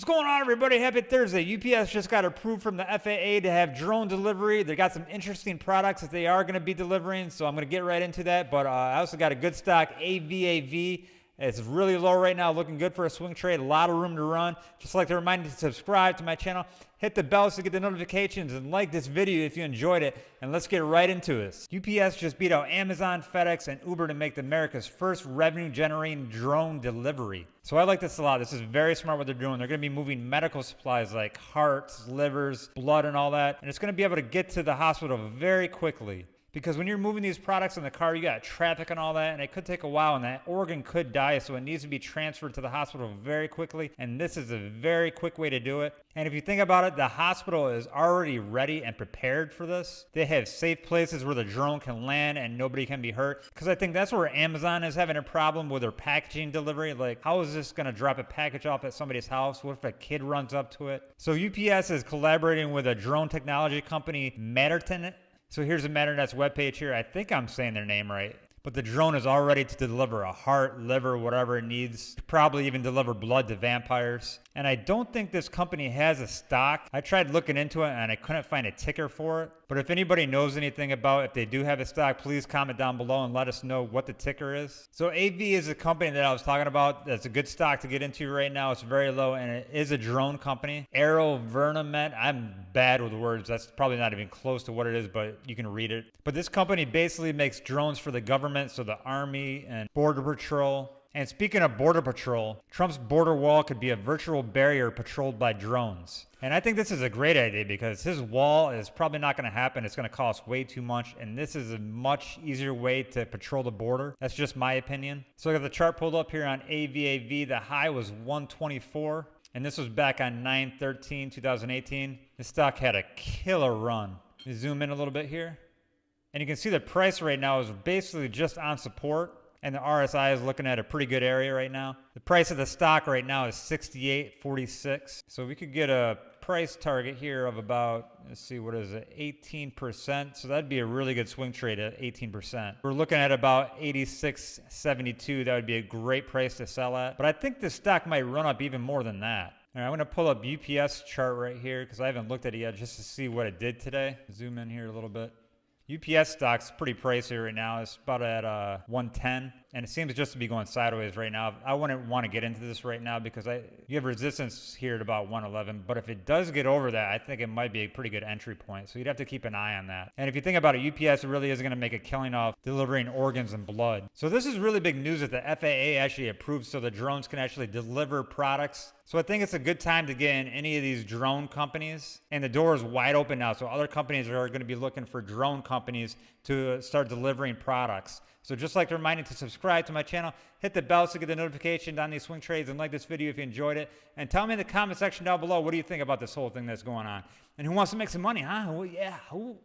What's going on, everybody? Happy Thursday. UPS just got approved from the FAA to have drone delivery. They got some interesting products that they are going to be delivering, so I'm going to get right into that. But uh, I also got a good stock AVAV. It's really low right now, looking good for a swing trade. A lot of room to run. Just like to remind you to subscribe to my channel, hit the bell to get the notifications, and like this video if you enjoyed it. And let's get right into this. UPS just beat out Amazon, FedEx, and Uber to make America's first revenue-generating drone delivery. So I like this a lot. This is very smart what they're doing. They're going to be moving medical supplies like hearts, livers, blood, and all that. And it's going to be able to get to the hospital very quickly. Because when you're moving these products in the car, you got traffic and all that, and it could take a while, and that organ could die, so it needs to be transferred to the hospital very quickly. And this is a very quick way to do it. And if you think about it, the hospital is already ready and prepared for this. They have safe places where the drone can land and nobody can be hurt. Because I think that's where Amazon is having a problem with their packaging delivery. Like, how is this going to drop a package off at somebody's house? What if a kid runs up to it? So UPS is collaborating with a drone technology company, Matterton so here's the Matternet's webpage here. I think I'm saying their name right. But the drone is all ready to deliver a heart, liver, whatever it needs. Probably even deliver blood to vampires. And I don't think this company has a stock. I tried looking into it and I couldn't find a ticker for it. But if anybody knows anything about if they do have a stock, please comment down below and let us know what the ticker is. So AV is a company that I was talking about. That's a good stock to get into right now. It's very low and it is a drone company. AeroVironment. I'm bad with words. That's probably not even close to what it is, but you can read it. But this company basically makes drones for the government, so the Army and Border Patrol and speaking of Border Patrol, Trump's border wall could be a virtual barrier patrolled by drones. And I think this is a great idea because his wall is probably not going to happen. It's going to cost way too much. And this is a much easier way to patrol the border. That's just my opinion. So I got the chart pulled up here on AVAV. The high was 124. And this was back on 9 13, 2018. The stock had a killer run. Zoom in a little bit here. And you can see the price right now is basically just on support and the RSI is looking at a pretty good area right now. The price of the stock right now is 68.46. So we could get a price target here of about, let's see, what is it, 18%. So that'd be a really good swing trade at 18%. We're looking at about 86.72. That would be a great price to sell at. But I think the stock might run up even more than that. All right, I'm going to pull up UPS chart right here because I haven't looked at it yet just to see what it did today. Zoom in here a little bit. UPS stock's pretty pricey right now. It's about at uh, 110 and it seems just to be going sideways right now. I wouldn't want to get into this right now because I you have resistance here at about 111, but if it does get over that, I think it might be a pretty good entry point. So you'd have to keep an eye on that. And if you think about it, UPS really is going to make a killing off delivering organs and blood. So this is really big news that the FAA actually approved so the drones can actually deliver products. So I think it's a good time to get in any of these drone companies. And the door is wide open now. So other companies are going to be looking for drone companies to start delivering products. So just like to remind you to subscribe to my channel, hit the bell to get the notifications on these swing trades and like this video if you enjoyed it. And tell me in the comment section down below, what do you think about this whole thing that's going on? And who wants to make some money, huh? Well, yeah, who,